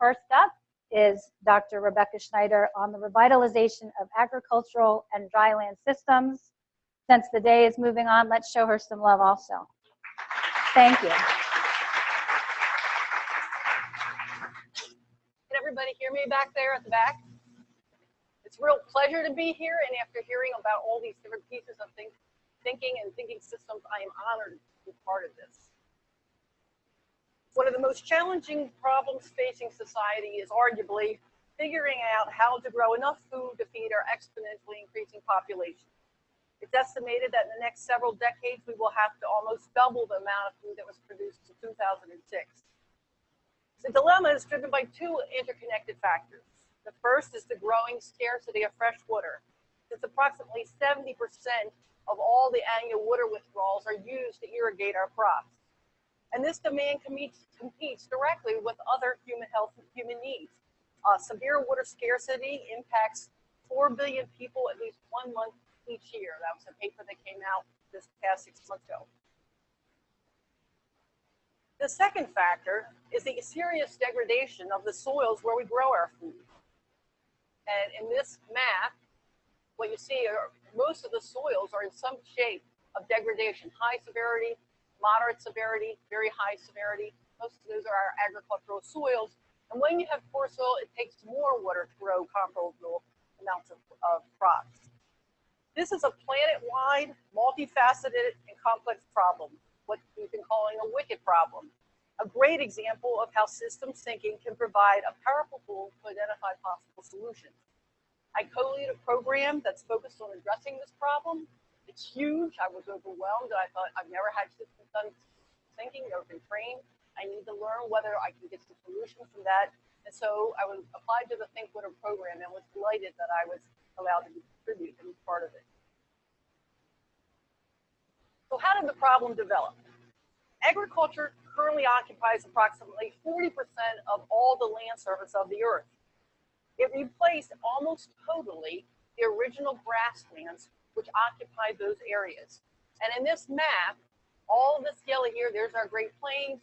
First up is Dr. Rebecca Schneider on the revitalization of agricultural and dryland systems. Since the day is moving on, let's show her some love also. Thank you. Can everybody hear me back there at the back? It's a real pleasure to be here, and after hearing about all these different pieces of think, thinking and thinking systems, I am honored to be part of this. One of the most challenging problems facing society is arguably figuring out how to grow enough food to feed our exponentially increasing population. It's estimated that in the next several decades, we will have to almost double the amount of food that was produced in 2006. The dilemma is driven by two interconnected factors. The first is the growing scarcity of fresh water. Since approximately 70% of all the annual water withdrawals are used to irrigate our crops. And this demand competes, directly with other human health and human needs. Uh, severe water scarcity impacts 4 billion people at least one month each year. That was a paper that came out this past six months ago. The second factor is the serious degradation of the soils where we grow our food. And in this map, what you see are most of the soils are in some shape of degradation, high severity, moderate severity, very high severity. Most of those are our agricultural soils. And when you have poor soil, it takes more water to grow comparable amounts of, of crops. This is a planet-wide, multifaceted, and complex problem what we've been calling a wicked problem. A great example of how systems thinking can provide a powerful tool to identify possible solutions. I co-lead a program that's focused on addressing this problem. It's huge. I was overwhelmed. I thought I've never had systems done thinking, never been trained. I need to learn whether I can get some solutions from that. And so I was applied to the Think Water program and was delighted that I was allowed to contribute and be part of it. So how did the problem develop? Agriculture currently occupies approximately 40% of all the land surface of the earth. It replaced almost totally the original grasslands which occupied those areas. And in this map, all this yellow here, there's our Great Plains,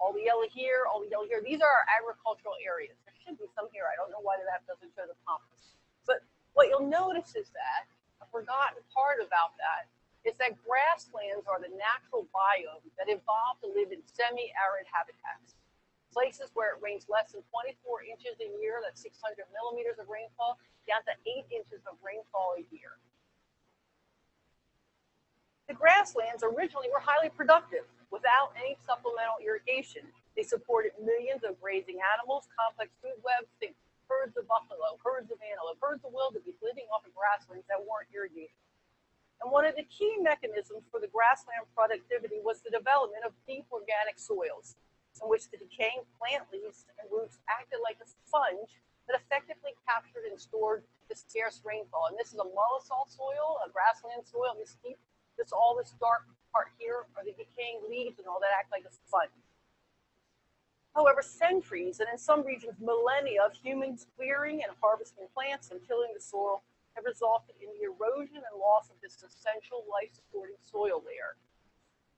all the yellow here, all the yellow here, these are our agricultural areas. There should be some here. I don't know why the map doesn't show the pampas. But what you'll notice is that, a forgotten part about that is that grasslands are the natural biome that evolved to live in semi-arid habitats. Places where it rains less than 24 inches a year, that's 600 millimeters of rainfall, down to eight inches of rainfall a year. The grasslands originally were highly productive without any supplemental irrigation. They supported millions of grazing animals, complex food webs, think herds of buffalo, herds of antelope, herds of wildebeest living off of grasslands that weren't irrigated. And one of the key mechanisms for the grassland productivity was the development of deep organic soils, in which the decaying plant leaves and roots acted like a sponge that effectively captured and stored the scarce rainfall. And this is a mollisol soil, a grassland soil. This deep, this all this dark part here are the decaying leaves and all that act like a sponge. However, centuries and in some regions millennia of humans clearing and harvesting plants and tilling the soil have resulted in the erosion and loss of this essential life-supporting soil layer.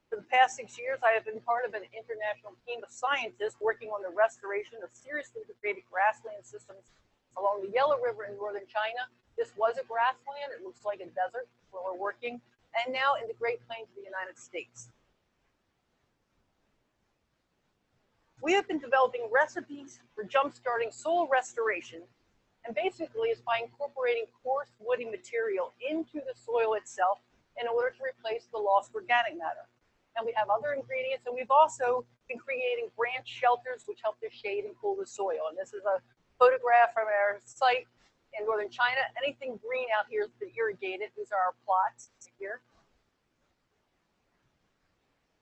For the past six years, I have been part of an international team of scientists working on the restoration of seriously degraded grassland systems along the Yellow River in northern China. This was a grassland. It looks like a desert where we're working. And now in the Great Plains of the United States. We have been developing recipes for jump-starting soil restoration and basically it's by incorporating coarse woody material into the soil itself in order to replace the lost organic matter. And we have other ingredients, and we've also been creating branch shelters which help to shade and cool the soil. And this is a photograph from our site in northern China. Anything green out here is irrigated. These are our plots here.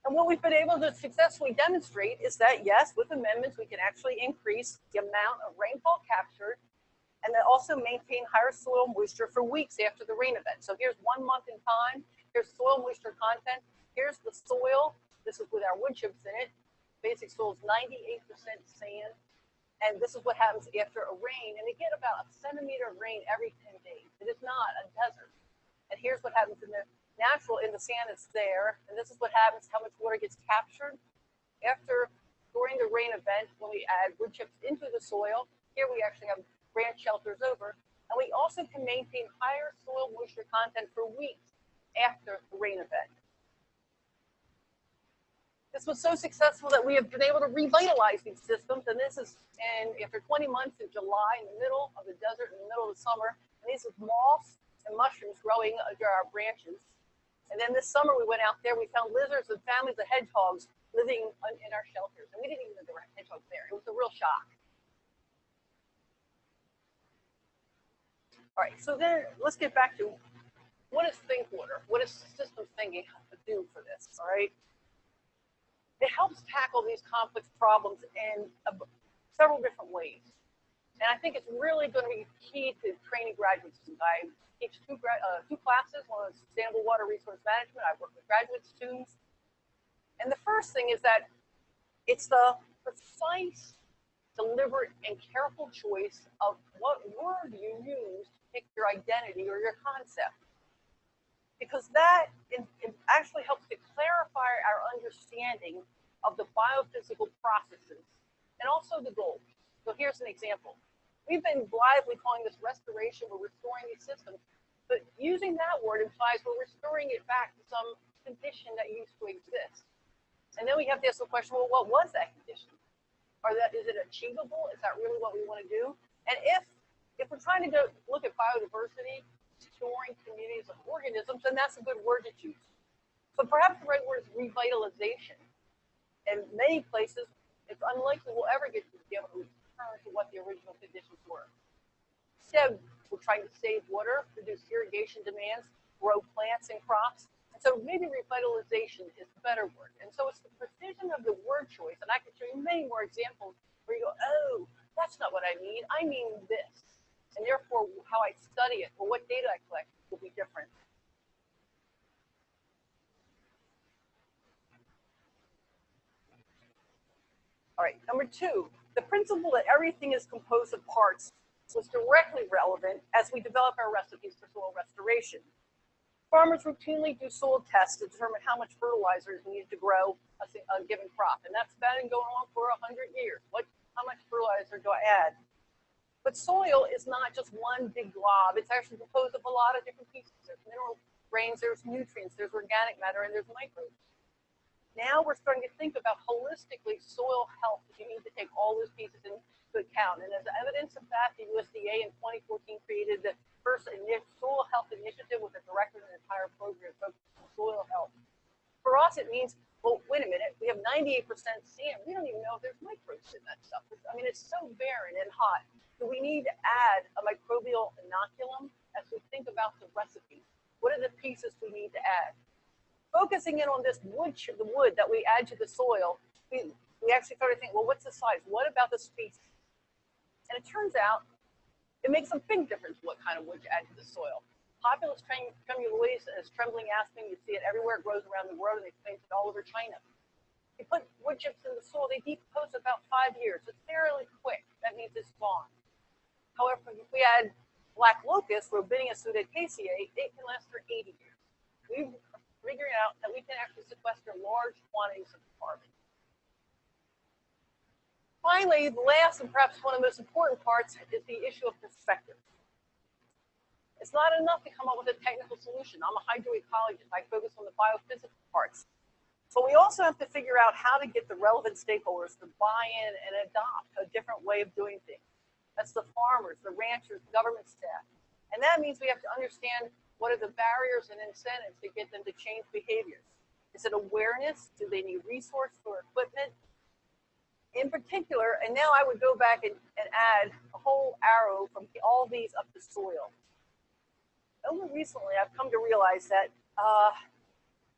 And what we've been able to successfully demonstrate is that, yes, with amendments, we can actually increase the amount of rainfall captured and then also maintain higher soil moisture for weeks after the rain event. So here's one month in time. Here's soil moisture content. Here's the soil. This is with our wood chips in it. Basic soil is 98% sand. And this is what happens after a rain. And get about a centimeter of rain every 10 days. It is not a desert. And here's what happens in the natural, in the sand that's there. And this is what happens, how much water gets captured. After during the rain event when we add wood chips into the soil. Here we actually have branch shelters over. And we also can maintain higher soil moisture content for weeks after the rain event. This was so successful that we have been able to revitalize these systems. And this is, and after 20 months in July, in the middle of the desert, in the middle of the summer, and these are moths and mushrooms growing under our branches. And then this summer we went out there, we found lizards and families of hedgehogs living in our shelters. And we didn't even know there were hedgehogs there. It was a real shock. All right, so then let's get back to what is think water? What is systems thinking do for this? All right. It helps tackle these complex problems in several different ways. And I think it's really going to be key to training graduate students. I teach two, uh, two classes, one is sustainable water resource management. I work with graduate students. And the first thing is that it's the precise, deliberate, and careful choice of what word you use to pick your identity or your concept. Because that actually helps to clarify our understanding of the biophysical processes and also the goals. So here's an example. We've been blithely calling this restoration, we're restoring these systems, but using that word implies we're restoring it back to some condition that used to exist. And then we have to ask the question, well, what was that condition? Are that is it achievable? Is that really what we want to do? And if if we're trying to go look at biodiversity, restoring communities of organisms, then that's a good word to choose. But perhaps the right word is revitalization. In many places, it's unlikely we'll ever get to be able to return to what the original conditions were. Instead, we're trying to save water, reduce irrigation demands, grow plants and crops, so maybe revitalization is a better word. And so it's the precision of the word choice. And I could show you many more examples where you go, oh, that's not what I mean. I mean this. And therefore, how I study it or what data I collect will be different. All right, number two, the principle that everything is composed of parts was directly relevant as we develop our recipes for soil restoration. Farmers routinely do soil tests to determine how much fertilizer is needed to grow a, a given crop. And that's been going on for 100 years. What, how much fertilizer do I add? But soil is not just one big glob. It's actually composed of a lot of different pieces. There's mineral grains, there's nutrients, there's organic matter, and there's microbes. Now we're starting to think about holistically soil health. You need to take all those pieces And as evidence of that, the USDA in 2014 created the first soil health initiative with a director and an entire program focused on soil health. For us, it means, well, wait a minute, we have 98% sand. We don't even know if there's microbes in that stuff. I mean, it's so barren and hot. So we need to add a microbial inoculum as we think about the recipe. What are the pieces we need to add? Focusing in on this wood, the wood that we add to the soil, we, we actually started thinking, well, what's the size? What about the species? And it turns out it makes a big difference what kind of wood you add to the soil. Populus tremuloides is trembling aspen. You see it everywhere. It grows around the world, and they plant it all over China. You put wood chips in the soil, they decompose about five years. It's fairly quick. That means it's gone. However, if we add black locust, Robinia pseudoacacia, it can last for 80 years. We've figured out that we can actually sequester large quantities of carbon. Finally, the last and perhaps one of the most important parts is the issue of perspective. It's not enough to come up with a technical solution. I'm a hydroecologist. I focus on the biophysical parts. But we also have to figure out how to get the relevant stakeholders to buy in and adopt a different way of doing things. That's the farmers, the ranchers, the government staff. And that means we have to understand what are the barriers and incentives to get them to change behaviors. Is it awareness? Do they need resources or equipment? In particular, and now I would go back and, and add a whole arrow from all these up to soil. Only recently, I've come to realize that uh,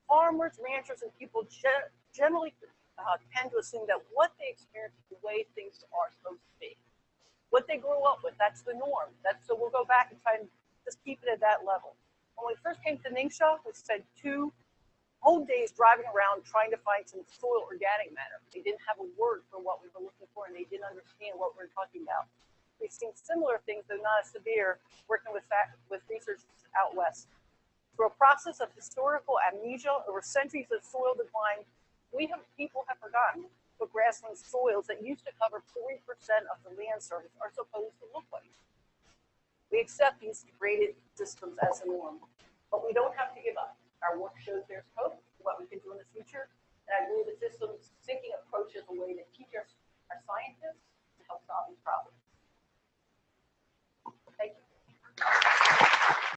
farmers, ranchers, and people ge generally uh, tend to assume that what they experience is the way things are supposed to be. What they grew up with, that's the norm. That's, so we'll go back and try and just keep it at that level. When we first came to Ningxia, we said two whole days driving around trying to find some soil organic matter. They didn't have a word for what we were looking for and they didn't understand what we were talking about. We've seen similar things, though not as severe, working with, with research out west. Through a process of historical amnesia over centuries of soil decline, we have people have forgotten what grassland soils that used to cover 40% of the land surface are supposed to look like. We accept these degraded systems as a norm, but we don't have to give up. Our work shows there's hope for what we can do in the future. And I believe the systems thinking approach is a way to teach our, our scientists to help solve these problems. Thank you.